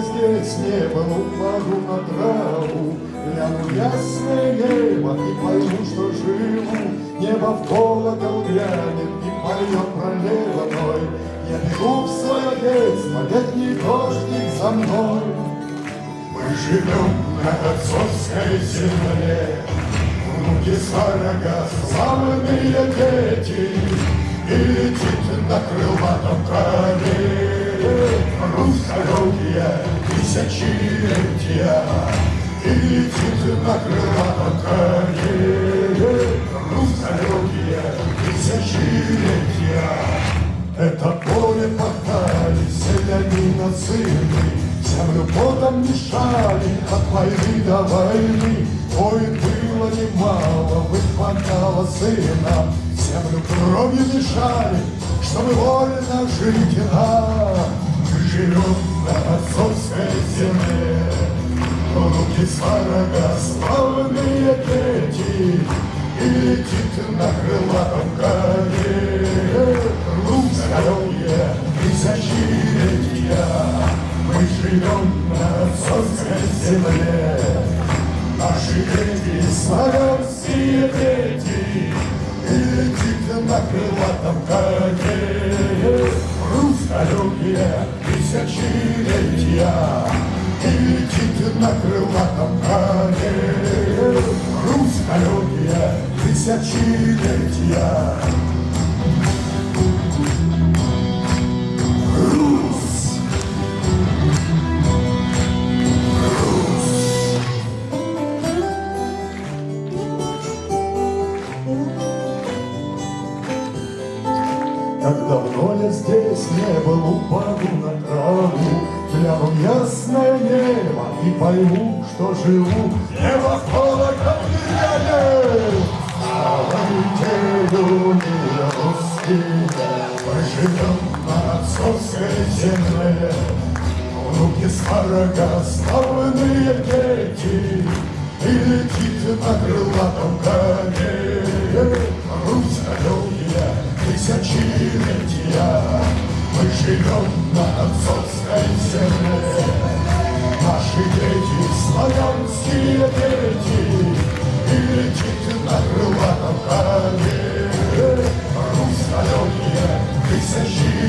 здесь не был, упаду на траву, гляну ясное небо и пойму, что живу. Небо в колокол глянет и поет пролево мной. Я бегу в свое детство, летний дождик за мной. Мы живем на отцовской земле, Внуки сварога, славные дети, И летит на крылатом коне Русскорогие тысячелетия, И летит на крылатом коне Русскорогие тысячелетия. Это поле пахали селянина сыны, Землю потом мешали от войны до войны. Ой, было немало, выхватало сына, Землю кровью мешали, чтобы вольно жить. Мы живем на земле, Руки сварога, славные дети, И летит на крылатом коне Русское тысячелетия. Мы живем на отцовской земле, Наши дети, славянские дети, И летит на крылатом коне Руссколюбие тысячелетия. И летит на крылатом коне Руссколюбие тысячелетия. Как давно я здесь не был, упаду на траву, Гляну ясное небо и пойму, что живу. Небо в колокол глянет, Славайте, люди русские, Мы живем на отцовской земле, Внуки сварога, славные дети, тысячелетия. Мы живем на отцовской земле, Наши дети, славянские дети, И летит на крылатом коне Руссколюбие тысячелетия.